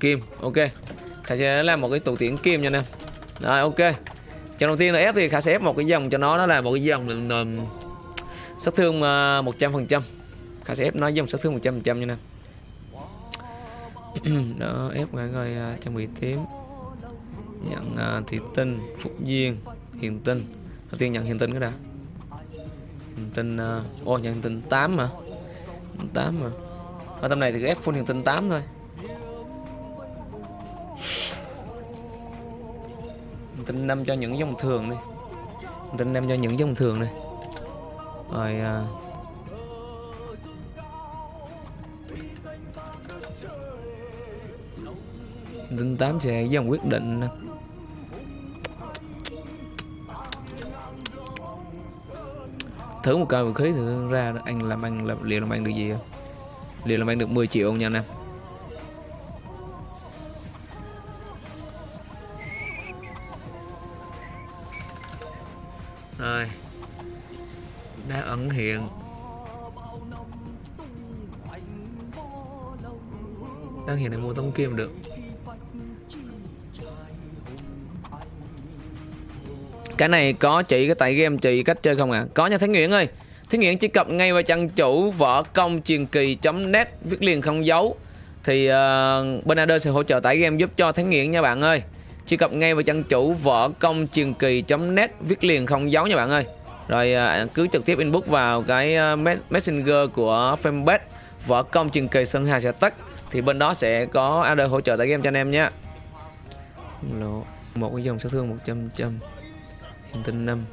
kim. Ok. Khả sẽ làm một cái tủ tiễn kim nha anh em. Rồi ok. Trận đầu tiên là ép thì khả sẽ ép một cái dòng cho nó. Nó là một cái dòng um, um sát thương uh, một trăm phần trăm. Khả sẽ ép nó dòng sát thương một trăm phần trăm nha anh em. Đó ép ngay coi uh, trang bị tím nhận uh, thị tinh phúc duyên hiền tinh. Đầu tiên nhận hiền tinh cái đã. Hiền tinh uh, ô nhận hiền tinh 8 mà 8 mà ở tâm này thì ép full hiền tinh 8 thôi. Tin tinh 5 cho những dòng thường đi. Tin tinh 5 cho những dòng thường đi. Rồi à, tin tinh 8 sẽ dòng quyết định nè. thử một cây vũ khí thử ra anh làm ăn làm liệu làm ăn được gì không? Liệu làm ăn được 10 triệu không nha anh em đang hiện này mua tông kim được. Cái này có chỉ cái tại game chỉ cách chơi không à có nha thánh Nguyễn ơi. Thánh Nguyễn chỉ cập ngay vào trang chủ võ công truyền kỳ net viết liền không dấu. Thì uh, bên Ader sẽ hỗ trợ tải game giúp cho thánh Nguyễn nha bạn ơi. Chỉ cập ngay vào trang chủ võ công truyền kỳ net viết liền không dấu nha bạn ơi. Rồi uh, cứ trực tiếp inbox vào cái uh, messenger của fanpage võ công truyền kỳ sơn hà sẽ tắt thì bên đó sẽ có AD hỗ trợ tải game cho anh em nhé. Một cái dòng sát thương 100 trăm hiền tinh 5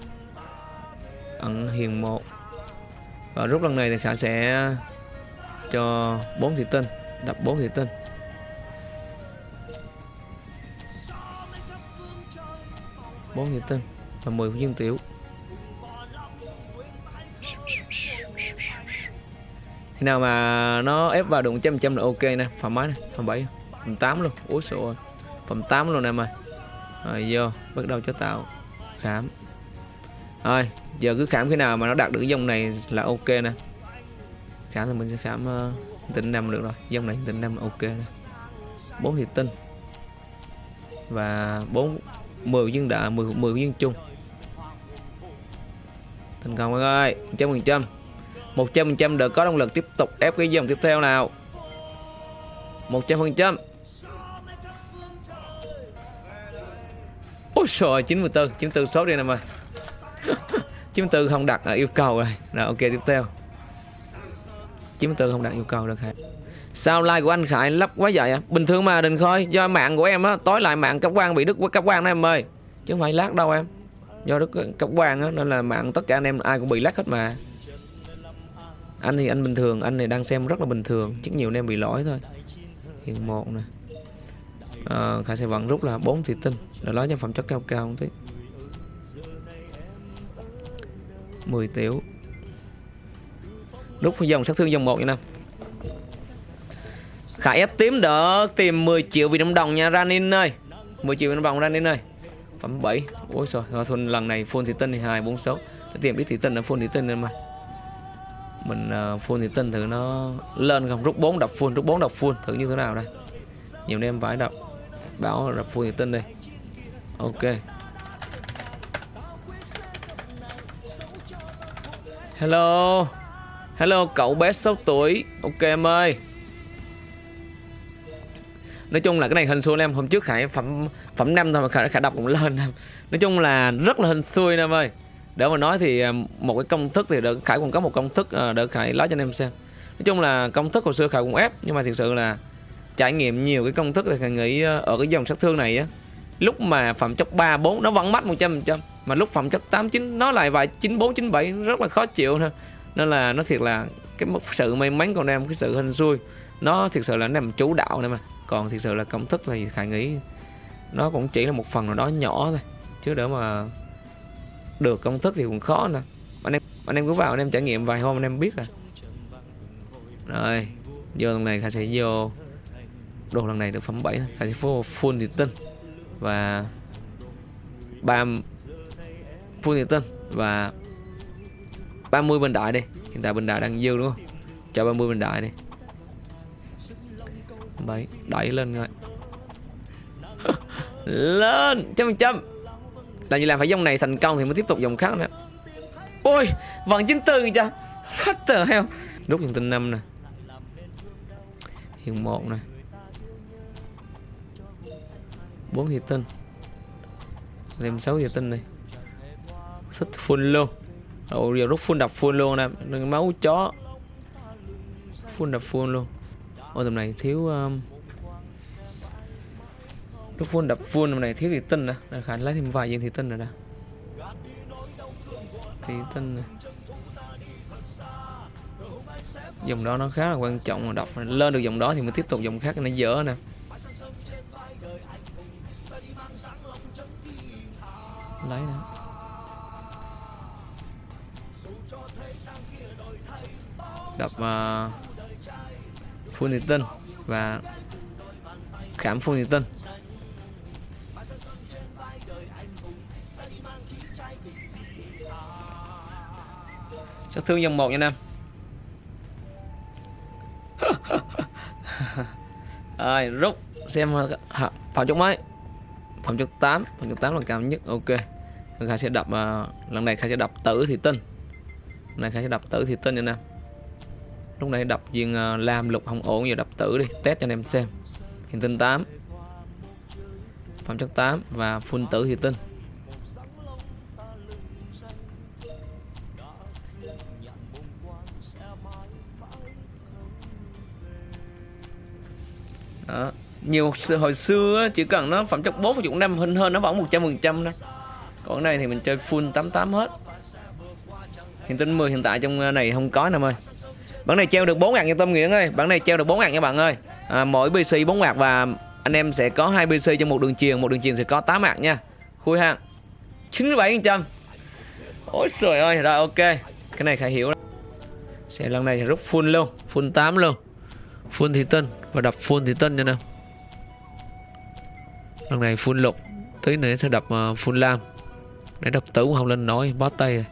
ẩn hiền 1 và rút lần này thì khả sẽ cho 4 thị tinh, đập 4 thị tinh. Bốn thị tinh và 10 viên tiểu khi nào mà nó ép vào được 100 trăm là ok nè. Phẩm mấy này phẩm 7 phẩm 8 luôn. Úi sổ phẩm 8 luôn em ơi rồi vô bắt đầu cho tạo khám. Rồi giờ cứ khám khi nào mà nó đạt được cái dòng này là ok nè. Khám thì mình sẽ khám ờ, uh, tinh năm được rồi. Dòng này tỉnh năm là ok nè. Bốn thì tinh. Và bốn 10 viên đạ 10, 10 viên chung. Thành công các ơi trăm phần trăm một trăm phần trăm có động lực tiếp tục ép cái dòng tiếp theo nào. Một trăm phần trăm. Ôi trời 94 94 số đi nè mà. 94 không đặt à, yêu cầu rồi. Rồi, ok, tiếp theo. 94 không đặt yêu cầu được hả? Sao like của anh Khải lắp quá vậy à? Bình thường mà đừng khơi Do mạng của em á, Tối lại mạng cấp quan bị đứt cấp quan đó em ơi. Chứ không phải lát đâu em. Do đứt cấp quan á, Nên là mạng tất cả anh em ai cũng bị lát hết mà. Anh thì anh bình thường Anh này đang xem rất là bình thường chắc nhiều anh em bị lỗi thôi. Hiện một nè. À, Khải sẽ vẫn rút là 4 thị tinh Để nói cho phẩm chất cao cao một tí. 10 tiểu. Rút dòng sát thương dòng 1 nha năm Khải ép tím đỡ tìm 10 triệu Việt Nam đồng nha Ranin ơi. 10 triệu Việt Nam đồng Ranin ơi. Phẩm 7 Ôi trời Thuần lần này full thị tinh thì 2, 4, 6 Để tìm biết thị tinh là full thị tinh mà mình uh, full thì tinh thử nó lên không? Rút 4 đập full Rút 4 đập full. Thử như thế nào đây? Nhiều em phải đập. Bảo đập full thì tinh đi. Ok. Hello. Hello cậu bé 6 tuổi. Ok em ơi. Nói chung là cái này hình xui em Hôm trước Khải phẩm phẩm năm thôi mà Khải, Khải đọc cũng lên. Em Nói chung là rất là hình xui em ơi. Để mà nói thì à, một cái công thức thì đỡ Khải cũng có một công thức đợt đỡ Khải nói cho anh em xem. Nói chung là công thức hồi xưa Khải cũng ép Nhưng mà thực sự là trải nghiệm nhiều cái công thức thì Khải nghĩ à, ở cái dòng sát thương này á Lúc mà phẩm chất 3, 4 nó vẫn mất 100 trăm Mà lúc phẩm chất 8, 9 nó lại vài 94, 97 rất là khó chịu thôi Nên là nó thiệt là cái sự may mắn của em Cái sự hình xui Nó thực sự là nằm chủ đạo này mà. Còn thực sự là công thức thì khải nghĩ nó cũng chỉ là một phần nào đó nhỏ thôi chứ để mà được công thức thì cũng khó nè anh em anh em cứ vào anh em trải nghiệm vài hôm anh em biết à rồi vô lần này khải sẽ vô đồ lần này được phẩm 7 khải sẽ full, full thì tinh và ba full thì tinh và 30 bên đại đi. Hiện tại bên đại đang dư đúng không? Cho 30 bên đại đi. Bảy đẩy lên rồi. Lên trăm phần trăm làm gì làm phải dòng này thành công thì mới tiếp tục dòng khác nữa. Ôi vẫn chín tư cha what the hell? Rút dòng tinh năm nè. Hiện một nè. Bốn hiện tinh thêm sáu hiện tinh này. Xích full luôn. Ồ giờ rút full đập full luôn nè. Đừng máu chó. Full đập full luôn. Ôi tầm này thiếu um, rút full đập full này thiếu thì tân à. nè Để khả lấy thêm vài viên thì tân rồi nè. Thì tân này dòng đó nó khá là quan trọng mà đọc. Lên được dòng đó thì mới tiếp tục dòng khác nó dở nè. Lấy nè. Đập à, uh, full thì tân và khảm full thì tân. Sát thương dòng một nha nam? Rồi rút xem phòng chục mấy phòng chục 8 phòng chục 8 là cao nhất ok. Khai sẽ đập uh, lần này khai sẽ đập tử thì tinh. Lần này khai sẽ đập tử thì tinh nha nam. Lúc này đập viên uh, lam lục không ổn giờ đập tử đi test cho anh em xem. Hiện tinh 8 phẩm chất 8 và phun tử thì tinh. Đó. nhiều hồi xưa chỉ cần nó phẩm chất 4 và chục năm hơn hơn nó vẫn 100 phần trăm thôi. Còn này thì mình chơi full 88 hết. Hiện tinh 10 hiện tại trong ờ, này không có nè ơi. Bản này treo được 4 ngàn nha Tâm Nguyễn ơi. Bản này treo được 4 ngàn nha bạn ơi. À, mỗi PC 4 ngạc và anh em sẽ có hai PC trong một đường truyền một đường truyền sẽ có 8 ngạc nha. Khui ha. 97 trăm. Ôi trời ơi rồi ok. Cái này khải hiểu sẽ lần này rút full luôn full 8 luôn. Full thị tinh và đập full thì tân cho nào lần này full lục. Tí nữa sẽ đập uh, full lam. Để đập tử không lên nổi bó tay rồi.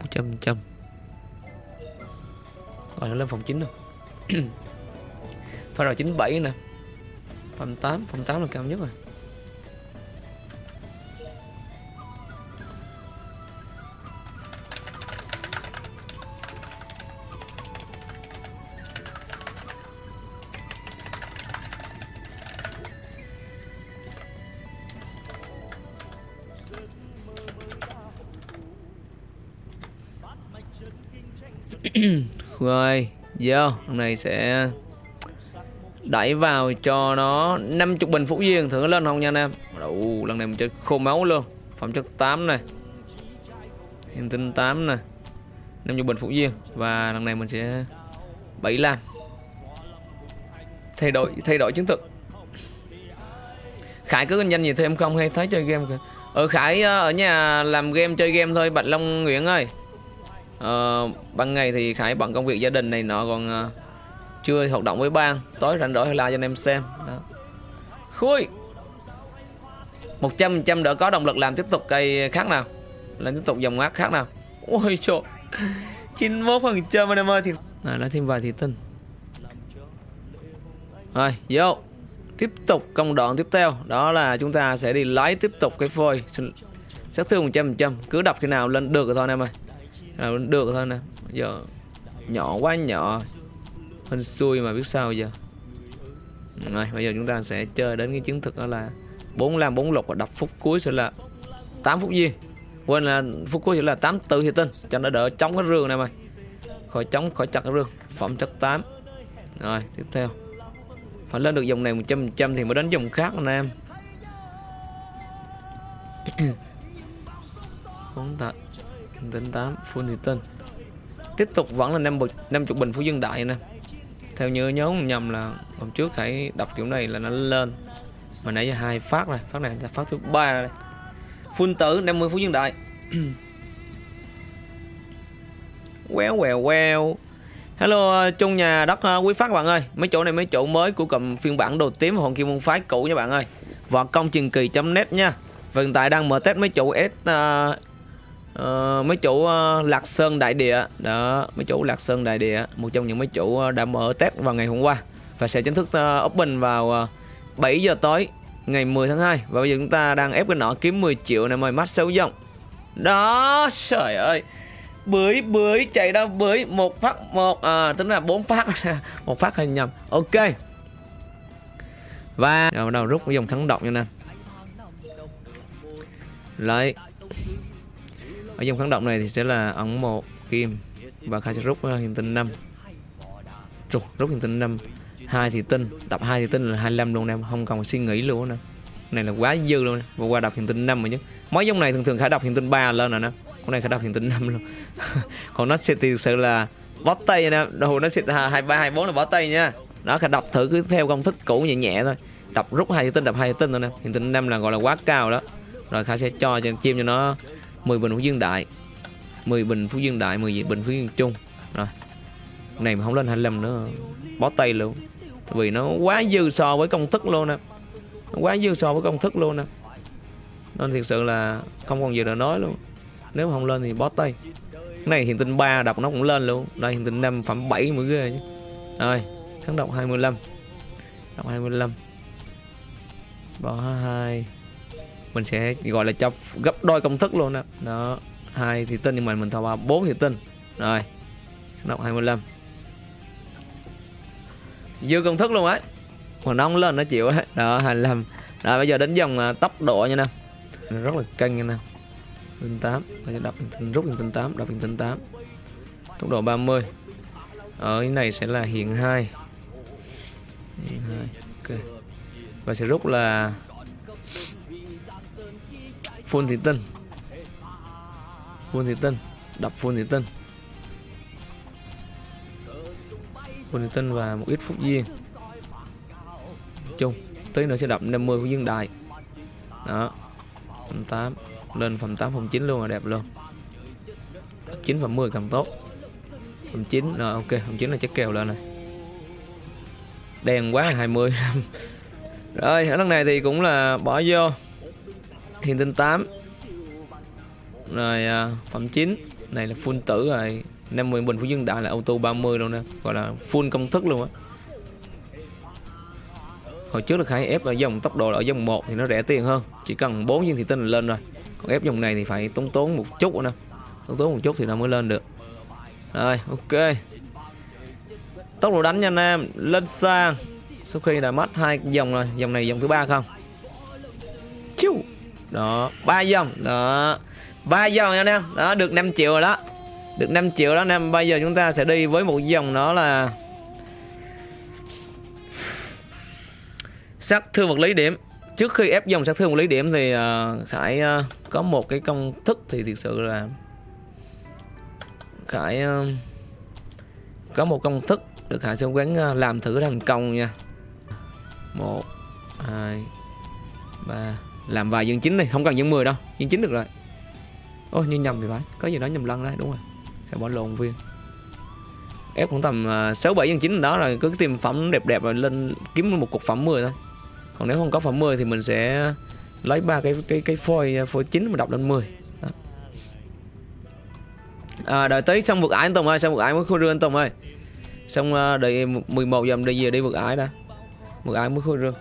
Một trăm trăm. Rồi nó lên phòng 9 rồi. Phải rồi 97 nè. Phòng 8, phòng 8 là cao nhất rồi. Vô hôm nay sẽ đẩy vào cho nó 50 bình Phú Duyên. Thử nó lên không nha anh em? Đủ, lần này mình chơi khô máu luôn. Phẩm chất 8 này. Hiện tinh 8 này. 50 bình Phú Duyên. Và lần này mình sẽ 7 lam. Thay đổi thay đổi chứng thực Khải cứ kinh doanh gì thêm không hay thấy chơi game kìa. Ở Khải ờ, ở nhà làm game chơi game thôi Bạch Long Nguyễn ơi uh, ban ngày thì khải bận công việc gia đình này nọ còn uh, chưa hoạt động với ban. Tối rảnh rỗi la cho anh em xem. Đó. Khui! Một trăm trăm đỡ có động lực làm tiếp tục cây khác nào. Làm tiếp tục dòng mát khác nào. Ôi trời! chín mươi phần trăm anh em ơi thì à, nói thêm vài thị tinh. Rồi vô. Tiếp tục công đoạn tiếp theo. Đó là chúng ta sẽ đi lấy tiếp tục cái phôi. Sát thương một trăm trăm. Cứ đập khi nào lên được rồi thôi anh em ơi à, được thôi nè. Giờ nhỏ quá nhỏ. Hên xui mà biết sao giờ. Rồi bây giờ chúng ta sẽ chơi đến cái chứng thực đó là 45 4 lục và đập phút cuối sẽ là 8 phút gì quên là phút cuối sẽ là 8 tự thì tin cho nó đỡ chống cái rương này mày. Khỏi chống khỏi chặt cái rương. Phẩm chất 8 rồi tiếp theo. Phải lên được dòng này 100 trăm thì mới đến dòng khác anh em. Bốn thật đến 8 full thì tiếp tục vẫn là 50 50 bình phú dân đại nè. Theo như nhớ nhầm là hôm trước hãy đọc kiểu này là nó lên. Mà nãy giờ hai phát này phát này là phát thứ ba này phun tử 50 phú dân đại. Quéo quèo queo Hello chung nhà đất à, quý phát bạn ơi. Mấy chỗ này mấy chỗ mới của cầm phiên bản đồ tím Hồn Kim Môn Phái cũ nha bạn ơi. Võ công truyền kỳ.net nha. Và hiện tại đang mở test mấy chỗ S uh, uh, mấy chủ uh, Lạc Sơn Đại Địa. Đó mấy chủ Lạc Sơn Đại Địa một trong những mấy chủ uh, đã mở test vào ngày hôm qua và sẽ chính thức uh, open vào uh, 7 giờ tối ngày 10 tháng 2 và bây giờ chúng ta đang ép cái nọ kiếm 10 triệu này mời mắt xấu dòng đó trời ơi. Bưởi bưởi chạy đâu bưởi? Một phát một à tính là bốn phát. Một phát hay nhầm. Ok. Và rồi bắt đầu rút cái dòng thắng động nha nè. Lấy ở dòng kháng động này thì sẽ là ẩn một kim và khai sẽ rút ờ, uh, hiện tinh 5 rút rút hiện tinh 5 hai thì tinh đập hai thì tinh là 25 luôn em không cần suy nghĩ luôn nè. Này là quá dư luôn và qua đập hiện tinh 5 rồi chứ. Mấy dòng này thường thường khả đọc hiện tinh 3 lên rồi nè con này khả đọc hiện tinh 5 luôn. Còn nó sẽ thực sự là bó tay nè đồ nó sẽ hai ba hai bốn là bó tay nha. Đó khả đọc thử cứ theo công thức cũ nhẹ nhẹ thôi. Đập rút hai tinh đập hai tinh thôi nè. Hiện tinh 5 là gọi là quá cao đó. Rồi khả sẽ cho cho chim cho nó 10 bình phú dương đại. 10 bình phú dương đại 10 bình phú dương trung. Rồi. Này mà không lên 25 nữa bó tay luôn. Vì nó quá dư so với công thức luôn á. Nó quá dư so với công thức luôn á. Nên thực sự là không còn gì để nói luôn. Nếu mà không lên thì bó tay. Cái này hiện tinh 3 đọc nó cũng lên luôn. Đây hiện tinh 5 phẩm 7 mới ghê chứ. Rồi, kháng độc 25 đọc 25 bỏ 2 mình sẽ gọi là cho gấp đôi công thức luôn đó đó hai thì tinh nhưng mà mình thao vào bốn thì tinh rồi đọc 25 dư công thức luôn ấy còn nó không lên nó chịu ấy đó 25 rồi bây giờ đến dòng uh, tốc độ nha nè. Rất là căng nha nè. Tinh tám. Bây giờ đọc tinh rút tinh tám đọc tinh tám. Tốc độ 30 ở cái này sẽ là hiện 2 hiện 2 ok. Và sẽ rút là full thị Tân. Full thị Tân. Đọc full thị Tân. Full thị Tân và một ít Phúc duyên chung, tí nữa sẽ đọc 50 của dương đại đó. Phẩm 8 lên phẩm 8 phẩm 9 luôn là đẹp luôn. 9 phẩm 10 càng tốt. Phẩm 9 rồi, ok, phẩm 9 là chắc kèo lên này đèn quá 20 rồi, ở lần này thì cũng là bỏ vô hiện tinh 8 rồi à, phẩm 9 này là full tử rồi. 50 bình phú dương đại là auto 30 luôn nè. Gọi là full công thức luôn á. Hồi trước là khải ép ở dòng tốc độ ở dòng 1 thì nó rẻ tiền hơn. Chỉ cần 4 viên thị tinh là lên rồi. Còn ép dòng này thì phải tốn tốn một chút nè. Tốn tốn một chút thì nó mới lên được. Rồi ok. Tốc độ đánh nha anh em. Lên sang sau khi đã mất hai dòng rồi. Dòng này dòng thứ ba không? Đó ba dòng đó ba dòng nha anh em. Đó được 5 triệu rồi đó. Được 5 triệu đó anh em. Bây giờ chúng ta sẽ đi với một dòng đó là sát thương vật lý điểm. Trước khi ép dòng sát thương vật lý điểm thì uh, khải uh, có một cái công thức thì thực sự là khải uh, có một công thức được khải sẽ quán uh, làm thử thành công nha. Một hai ba làm vài dân chính này không cần dân 10 đâu dân chính được rồi. Ôi như nhầm thì phải có gì đó nhầm lẫn đấy đúng rồi. Khải bỏ lộn viên. Ép cũng tầm à, sáu bảy dân chính đó rồi cứ tìm phẩm đẹp đẹp rồi lên kiếm một cục phẩm 10 thôi. Còn nếu không có phẩm 10 thì mình sẽ lấy ba cái cái cái phôi à, phôi chính mà đọc lên 10 đó. à, đợi tới xong vượt ải anh Tùng ơi xong vượt ải mới khôi rương anh Tùng ơi. Xong uh, đợi 11 giờ đi về đi vượt ải đã. Vượt ải mới khôi rương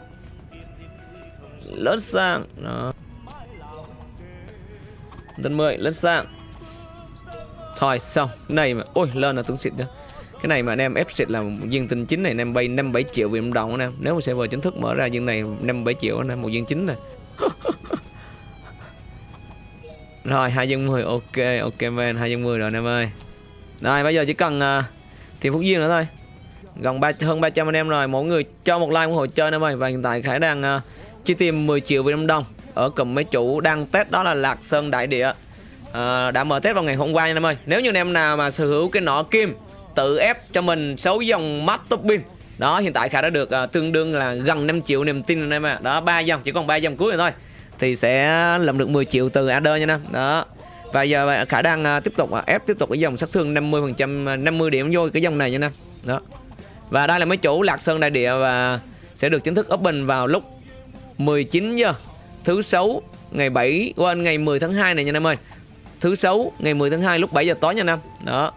lớn sang đó. Tên 10 lớn sang thôi xong. Cái này mà ôi lên là tướng xịt chưa? Cái này mà anh em ép xịt là viên tinh chính này anh em bay 5 7 triệu Việt Nam đồng anh em nếu mà server chính thức mở ra viên này 5 7 triệu anh em một viên chính này rồi hai dân 10 ok ok man hai dân 10 rồi anh em ơi. Rồi bây giờ chỉ cần à, uh, tìm phúc duyên nữa thôi. Gần ba hơn 300 anh em rồi mỗi người cho một like ủng hộ chơi anh em ơi. Và hiện tại khải đang uh, chi tìm 10 triệu Việt Nam đồng. Ở cùng mấy chủ đang test đó là Lạc Sơn Đại Địa. À, đã mở test vào ngày hôm qua nha anh em ơi. Nếu như anh em nào mà sở hữu cái nọ kim tự ép cho mình 6 dòng mắt top pin đó hiện tại khả đã được à, tương đương là gần 5 triệu niềm tin anh em ạ. Đó ba dòng chỉ còn ba dòng cuối rồi thôi thì sẽ làm được 10 triệu từ AD nha nè. Đó. Và giờ khả đang à, tiếp tục à, ép tiếp tục cái dòng sát thương 50 phần trăm 50 điểm vô cái dòng này nha nè. Đó. Và đây là mấy chủ lạc sơn đại địa và sẽ được chính thức open vào lúc 19 giờ thứ sáu, ngày 7 quên, ngày 10 tháng 2 này nha anh em ơi. Thứ sáu, ngày 10 tháng 2 lúc 7 giờ tối nha anh em. Đó.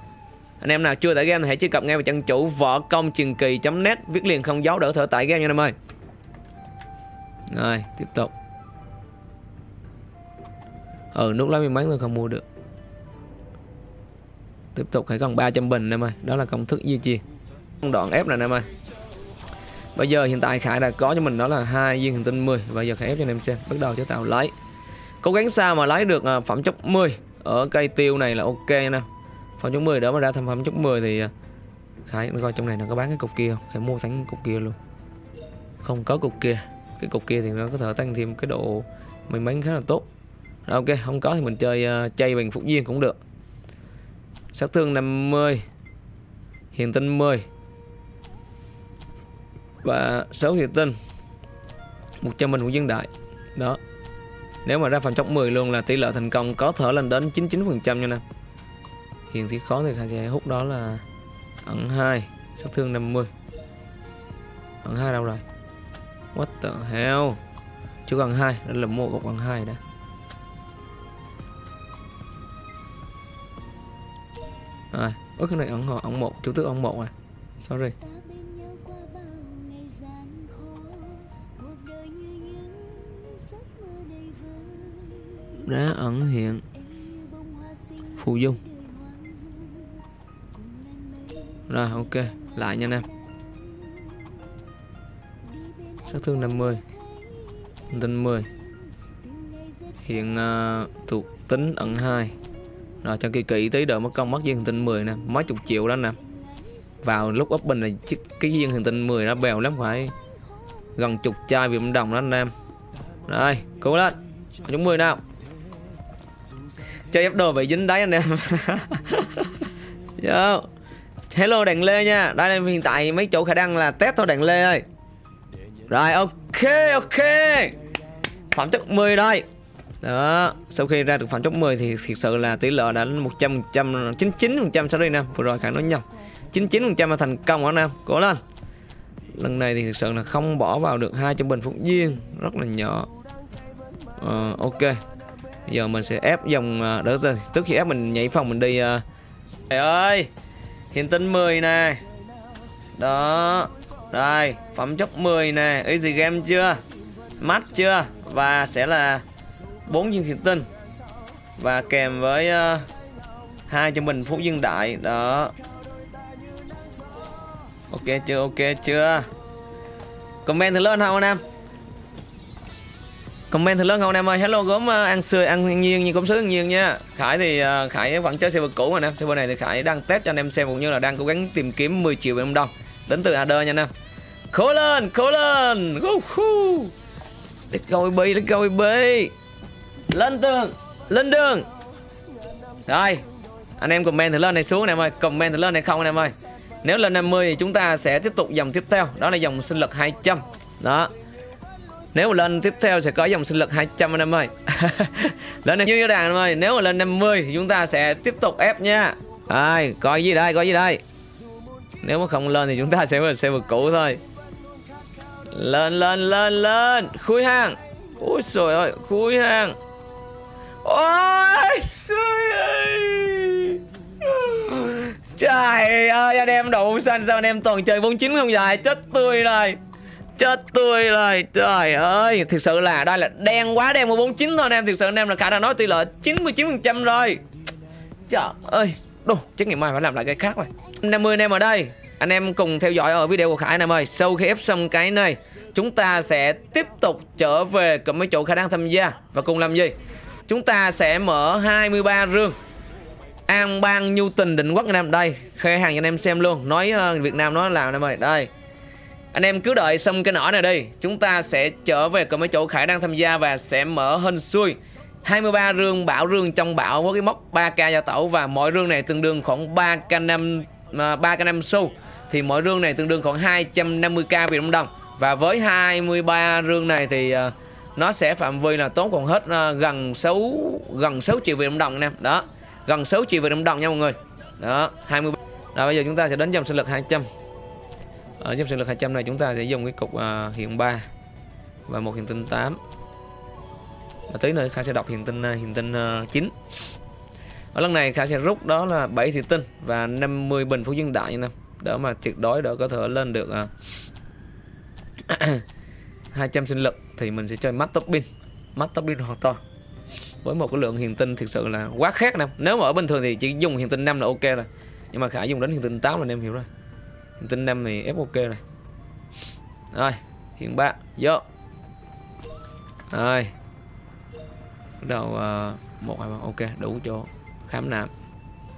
Anh em nào chưa tải game thì hãy truy cập ngay vào trang chủ võ công truyền kỳ net, viết liền không dấu đỡ thở tải game nha anh em ơi. Rồi, tiếp tục. Ừ nút lá may mắn tôi không mua được. Tiếp tục, hãy còn 300 bình em ơi. Đó là công thức duy trì. Đoạn ép này em ơi bây giờ hiện tại khải đã có cho mình đó là hai viên hành tinh 10 bây giờ khải ép cho anh em xem. Bắt đầu chế tạo lấy cố gắng sao mà lấy được à, phẩm chất 10 ở cây tiêu này là ok nè. Phẩm chất 10 đó mà ra thành phẩm chất 10 thì à, khải coi trong này nó có bán cái cục kia không? Khải mua sẵn cục kia luôn. Không có cục kia. Cái cục kia thì nó có thể tăng thêm cái độ may mắn khá là tốt. Rồi, ok không có thì mình chơi uh, chay bằng phục viên cũng được. Sát thương 50 hiền tinh 10 và 6 hiền tinh. 100 bình của dân đại. Đó. Nếu mà ra phần chốc 10 luôn là tỷ lệ thành công có thể lên đến 99% nha nè. Hiện thì khó thì khả sẽ hút đó là ẩn 2 sát thương 50 ẩn 2 đâu rồi? What the hell? Chưa cần 2 đây là mua cục ẩn 2 đã. À, ước cái này ẩn họ ẩn 1 chủ tước ẩn 1 à. Sorry. Đá ẩn hiện. Phù dung. Rồi ok. Lại nha anh em sát thương 50 tinh 10 hiện uh, thuộc tính ẩn 2 rồi cho kỳ kỹ tí đợi mất công mất viên hành tinh 10 nè. Mấy chục triệu đó nè. Vào lúc up bình này cái viên hành tinh 10 nó bèo lắm phải gần chục chai việt đồng đó anh em rồi cố lên. Chúng 10 nào chơi ép đồ bị dính đáy anh em. Yo. hello đèn lê nha. Đây là hiện tại mấy chỗ khả năng là test thôi đèn lê ơi. Rồi ok ok. Phẩm chất 10 đây. Đó sau khi ra được phẩm chất 10 thì thực sự là tỷ lệ đã 100 trăm 99 phần trăm. Sorry nè vừa rồi khả nói nhầm. 99 phần trăm là thành công anh em cố lên. Lần này thì thực sự là không bỏ vào được hai trăm bình phúc duyên rất là nhỏ. Uh, ok giờ mình sẽ ép dòng à, đỡ từ trước khi ép mình nhảy phòng mình đi à. trời ơi hiện tinh 10 nè. Đó đây phẩm chất 10 nè. Easy game chưa? Mắt chưa? Và sẽ là bốn viên thiện tinh. Và kèm với uh, hai cho mình phú dương đại. Đó. Ok chưa? Ok chưa? Comment thử lên không anh em? Comment thật lớn không anh em ơi? Hello gốm ờ, ăn xươi ăn nhiên như cũng sứ ăn nhiên nha khải thì uh, khải vẫn chơi server cũ mà nè. Server này thì khải đang test cho anh em xem cũng như là đang cố gắng tìm kiếm 10 triệu bên đồng đến từ ad nha anh em. Cố lên cố lên! Let's go baby let's go baby. Lên tường lên đường. Rồi anh em comment thử lên này xuống anh em ơi. Comment thử lên này không anh em ơi. Nếu lên 50 thì chúng ta sẽ tiếp tục dòng tiếp theo. Đó là dòng sinh lực 200 đó nếu mà lên tiếp theo sẽ có dòng sinh lực 200 anh em ơi. Lên như như đàn anh em ơi, nếu mà lên 50 thì chúng ta sẽ tiếp tục ép nha. Ai coi gì đây, coi gì đây. Nếu mà không lên thì chúng ta sẽ sẽ server cũ thôi. Lên lên lên lên. Khui hàng. Ôi trời ơi, khui hàng. Ôi trời trời ơi, anh em đủ xanh sao anh em toàn chơi 49 không dài chết tươi rồi chết tươi rồi trời ơi. Thực sự là đây là đen quá đen 149 thôi anh em. Thực sự anh em là khả năng nói tỷ lệ 99 phần trăm rồi. Trời ơi đồ chắc ngày mai phải làm lại cái khác rồi. 50 anh em ở đây. Anh em cùng theo dõi ở video của Khải anh em ơi. Sau khi ép xong cái này Chúng ta sẽ tiếp tục trở về cùng mấy chỗ khả năng tham gia. Và cùng làm gì? Chúng ta sẽ mở 23 rương. An bang nhu tình định quốc anh em Đây. Khai hàng cho anh em xem luôn. Nói uh, Việt Nam nói làm anh em ơi Đây anh em cứ đợi xong cái nỏ này đi. Chúng ta sẽ trở về cùng mấy chỗ Khải đang tham gia Và sẽ mở hên xuôi 23 rương bảo rương trong bảo với cái mốc 3k gia tẩu Và mỗi rương này tương đương khoảng 3k 5 3k 5 xu. Thì mỗi rương này tương đương khoảng 250k Việt Nam đồng. Và với 23 rương này thì à, nó sẽ phạm vi là tốn còn hết à, gần 6 gần 6 triệu Việt Nam đồng nè đó, gần 6 triệu Việt Nam đồng nha mọi người. Đó 23 rồi, bây giờ chúng ta sẽ đến dòng sinh lực 200 ở dòng sinh lực 200 này chúng ta sẽ dùng cái cục uh, hiện 3 và một hiện tinh 8 và tí nữa Kha sẽ đọc hiện tinh uh, hiện tinh à, uh, 9 ở lần này Kha sẽ rút đó là 7 thị tinh và 50 bình phú dương đại như năm đỡ mà tuyệt đối đỡ có thể lên được uh, 200 sinh lực thì mình sẽ chơi mắt tóc pin. Mắt tóc pin hoàn toàn. Với một cái lượng hiền tinh thực sự là quá khác năm nếu mà ở bình thường thì chỉ dùng hiền tinh 5 là ok rồi. Nhưng mà khả dùng đến hiền tinh 8 là anh em hiểu rồi tinh 5 thì ép ok này, rồi hiện ba vô. Rồi. Bắt đầu uh, một hai ba ok đủ chỗ khám nạp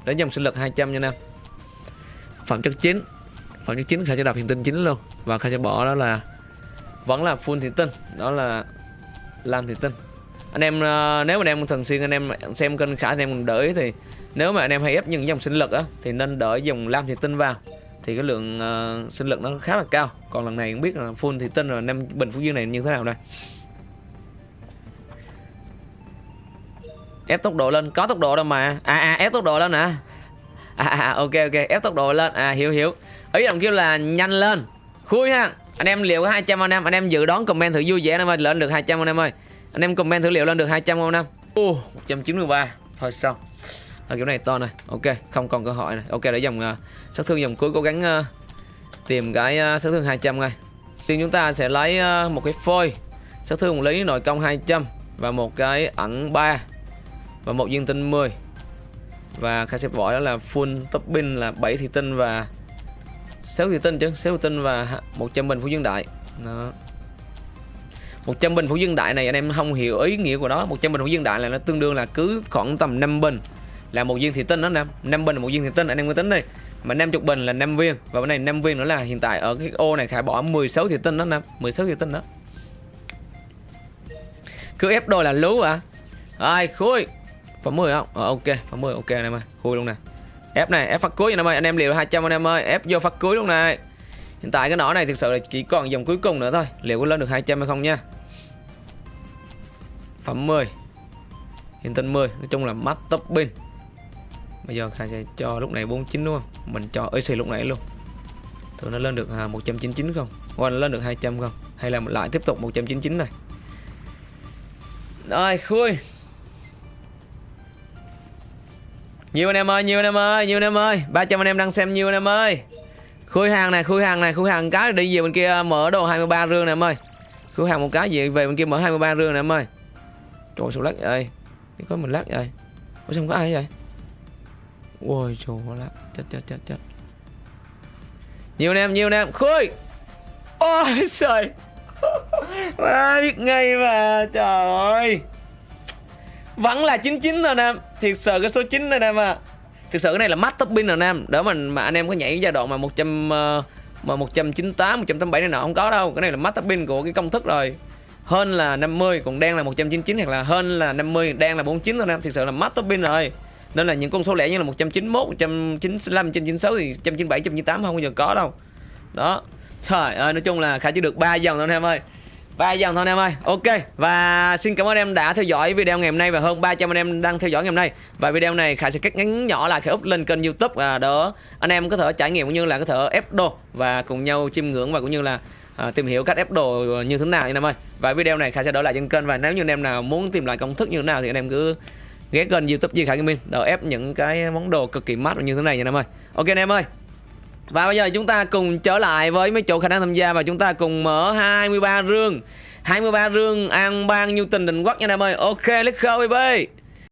đến dòng sinh lực 200 nha nam. Phẩm chất chính phẩm chất chính khai sẽ đọc hiện tinh chính luôn. Và khai sẽ bỏ đó là vẫn là full thiện tinh. Đó là làm thiện tinh. Anh em ờ, nếu mà anh em thường xuyên anh em xem kênh khả anh em đợi thì nếu mà anh em hay ép những dòng sinh lực á thì nên đợi dòng lam thiện tinh vào thì cái lượng uh, sinh lực nó khá là cao. Còn lần này cũng biết là full thì tin là năm bình phú dương này như thế nào đây? Ép tốc độ lên có tốc độ đâu mà. À à ép tốc độ lên nè à, à, à ok ok ép tốc độ lên. À hiểu hiểu. Ý đồng kêu là nhanh lên. Khui ha. Anh em liệu có 200 anh em anh em dự đoán comment thử vui vẻ anh em ơi lên được 200 anh em ơi. Anh em comment thử liệu lên được 200 không? Anh em uh, 193 thôi xong à, kiểu này to này ok không còn cơ hội này ok để dòng uh, sát thương dòng cuối cố gắng uh, tìm cái uh, sát thương 200 ngay tiên chúng ta sẽ lấy uh, một cái phôi sát thương một lý nội công 200 và một cái ẩn 3 và một viên tinh 10 và khai sẽ bỏ đó là full top pin là 7 thị tinh và 6 thị tinh chứ 6 thị tinh và 100 bình phú dương đại. Đó. 100 bình phú dương đại này anh em không hiểu ý nghĩa của nó. 100 bình phú dương đại là nó tương đương là cứ khoảng tầm 5 bình là một viên thị tinh đó nam năm bình là một viên thị tinh anh em cứ tính đi mà 50 bình là 5 viên và bên này 5 viên nữa là hiện tại ở cái ô này khải bỏ 16 thị tinh đó nam 16 thị tinh đó cứ ép đôi là lú à ai khui Phẩm 10 không? Ờ, ok, phẩm 10 ok anh em ơi. Khui luôn nè. Ép này, ép phát cuối anh em ơi. Anh em liều 200 anh em ơi. Ép vô phát cuối luôn này. Hiện tại cái nỏ này thực sự là chỉ còn dòng cuối cùng nữa thôi. Liệu có lên được 200 hay không nha. Phẩm 10. Hiện tinh 10, nói chung là mắt top pin. Bây giờ Khai sẽ cho lúc này 49 đúng không? Mình cho EC lúc nãy luôn. Thử nó lên được à, 199 không? Hoặc nó lên được 200 không? Hay là lại tiếp tục 199 này. Rồi, khui nhiều anh em ơi nhiều anh em ơi nhiều anh em ơi 300 anh em đang xem nhiều anh em ơi khui hàng này khui hàng này khui hàng cái đi về bên kia mở đồ 23 rương này em ơi khui hàng một cái gì về bên kia mở 23 rương này em ơi trời số lắc ơi có mình lắc vậy ủa sao không có ai vậy ôi trời lắc chết chết chết chết. Nhiều anh em nhiều anh em. Khui. Ôi trời. À, biết ngay mà trời ơi. Vẫn là 99 rồi anh em. Thiệt sự cái số 9 rồi anh em à thực sự cái này là max topping rồi anh em. Đỡ mình mà anh em có nhảy giai đoạn mà 100 uh, ờ, mà 198 187 này nọ không có đâu. Cái này là max topping của cái công thức rồi. Hơn là 50 còn đang là 199 hoặc là hơn là 50 đang là 49 rồi anh em. Thực sự là max topping rồi nên là những con số lẻ như là 191 195 196 thì 197 198 không bao giờ có đâu. Đó. Trời ơi nói chung là khả chỉ được ba dòng thôi anh em ơi. Ba dòng thôi anh em ơi. Ok và xin cảm ơn em đã theo dõi video ngày hôm nay và hơn 300 anh em đang theo dõi ngày hôm nay. Và video này khải sẽ cắt ngắn nhỏ lại khải up lên kênh youtube. Và đó anh em có thể trải nghiệm cũng như là có thể ép đồ và cùng nhau chiêm ngưỡng và cũng như là à, tìm hiểu cách ép đồ như thế nào anh em ơi. Và video này khải sẽ đổi lại trên kênh và nếu như anh em nào muốn tìm lại công thức như thế nào thì anh em cứ ghé kênh youtube Duy Khải Gaming đỡ ép những cái món đồ cực kỳ mát như thế này nha em ơi. Ok anh em ơi. Và bây giờ chúng ta cùng trở lại với mấy chỗ khả năng tham gia và chúng ta cùng mở 23 rương. 23 rương an bang như tình định quốc nha em ơi. Ok, let's go, baby.